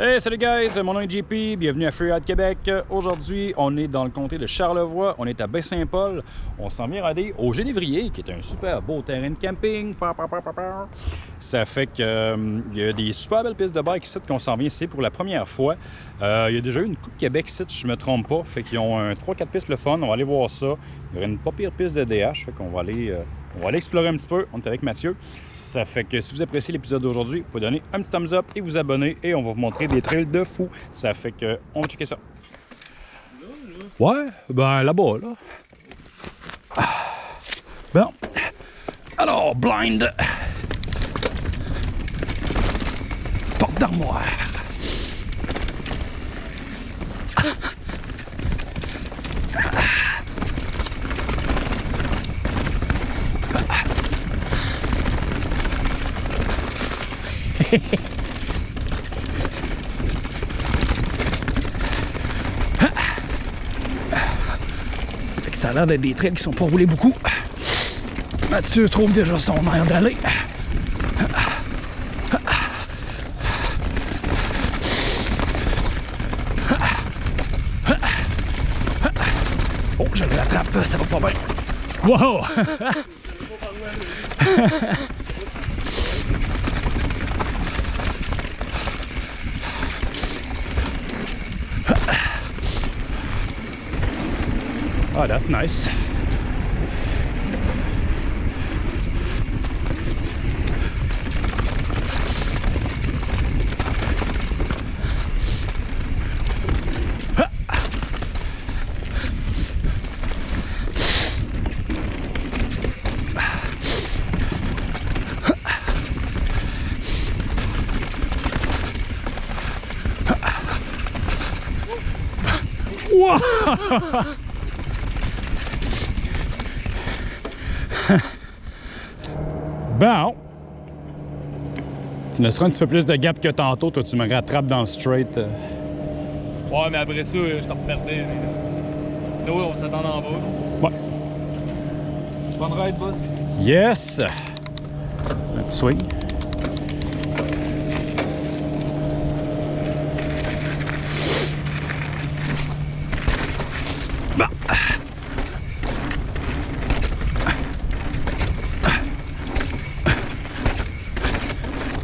Hey, salut guys, mon nom est JP, bienvenue à Freeride Québec. Aujourd'hui, on est dans le comté de Charlevoix, on est à Baie-Saint-Paul. On s'en vient aller au Génévrier, qui est un super beau terrain de camping. Ça fait qu'il euh, y a des super belles pistes de bike ici qu'on s'en vient ici pour la première fois. Euh, il y a déjà eu une Coupe Québec ici, si je me trompe pas. Fait qu'ils ont 3-4 pistes le fun, on va aller voir ça. Il y aura une pas pire piste de DH, fait qu'on va aller, euh, on va aller explorer un petit peu. On est avec Mathieu. Ça fait que si vous appréciez l'épisode d'aujourd'hui, vous pouvez donner un petit thumbs up et vous abonner et on va vous montrer des trails de fou. Ça fait que on va checker ça. Ouais, ben là-bas, là. Ah. Bon. Alors, blind. Porte d'armoire. ça a l'air d'être des trails qui sont pas roulés beaucoup. Mathieu trouve déjà son air d'aller. Oh, je l'attrape, ça va pas bien. Wow! Oh, that's nice. Whoa! bon. Tu me seras un petit peu plus de gap que tantôt. Toi, tu me rattrapes dans le straight. Euh. Ouais, mais après ça, je te reperdais. Nous, on s'attend en bas. Ouais. Bonne ride, boss. Yes! Let's swing.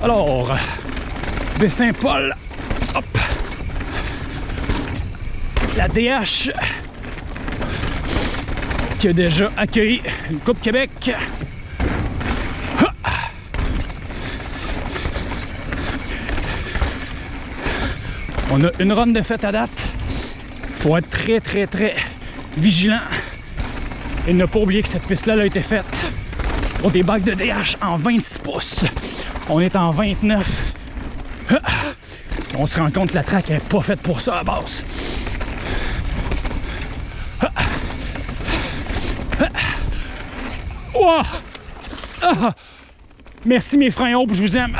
Alors, de Saint-Paul, hop, la DH qui a déjà accueilli une Coupe Québec. On a une run de fête à date. faut être très, très, très vigilant et ne pas oublier que cette piste-là a été faite pour des bacs de DH en 26 pouces. On est en 29. On se rend compte que la traque n'est pas faite pour ça à base. Merci mes freins hauts, je vous aime.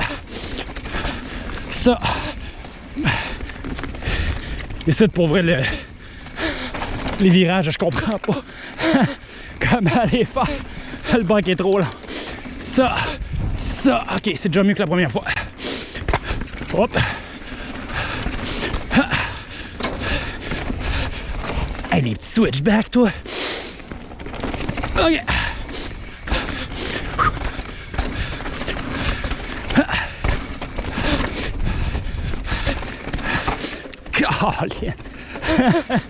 Ça. Et pour vrai, les virages, je comprends pas comment les faire? Le bac est trop long. Ça, ça, ok, c'est déjà mieux que la première fois. Hop. Hey, les petits switchbacks, toi. Ok. Colin.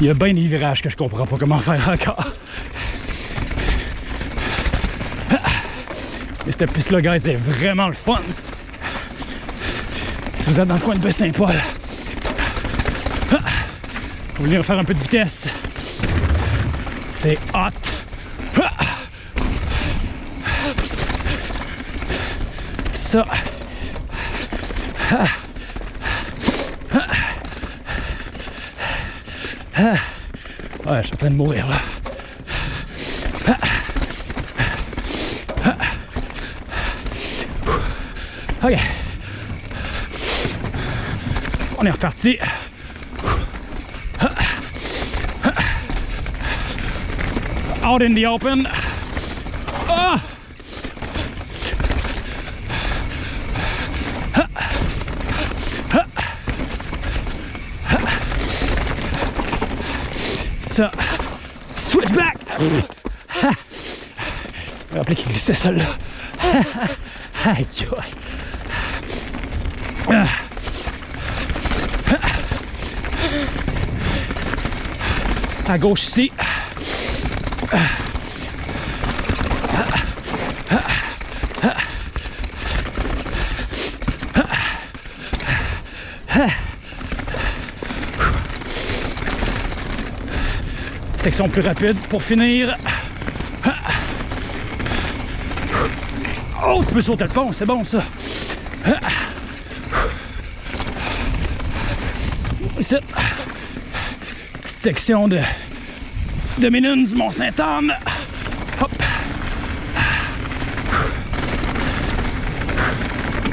Il y a bien des virages que je comprends pas comment faire encore. Mais cette piste-là, guys, c'est vraiment le fun. Si vous êtes dans le coin de Baie-Saint-Paul, vous voulez faire un peu de vitesse, c'est hot. Ça. Ouais, je suis en train de mourir là. Ok. On est reparti. Out in the open. Ah! Oh! Ça. Switch back! Je me qu'il glissait celle-là. Aïe! À gauche ici. Section plus rapide pour finir. Oh, tu peux sauter le pont, c'est bon ça. Ici, petite section de, de Ménune du Mont-Sainte-Anne. Hop.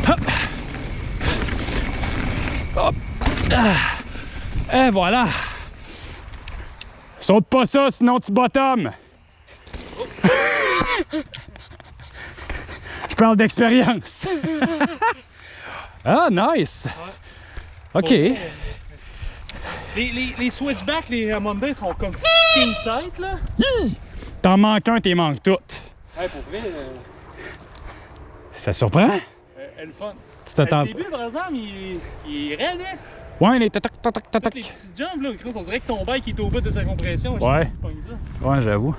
Hop. Hop. Ah. Et voilà. Saute pas ça, sinon tu bottomes. Je parle d'expérience. ah, nice. OK. Les, les, les switchbacks, les Monday sont comme fucking tight là. T'en manques un, t'es manques toutes. Ouais, pour vrai, euh, Ça surprend? euh, elle est fun. Tu t'attends Le début, par exemple, il, il est raide, hein? Ouais, les tac tac tac tac les petits jumps, là, on dirait que ton bike est au bout de sa compression. Ouais. Ouais, j'avoue.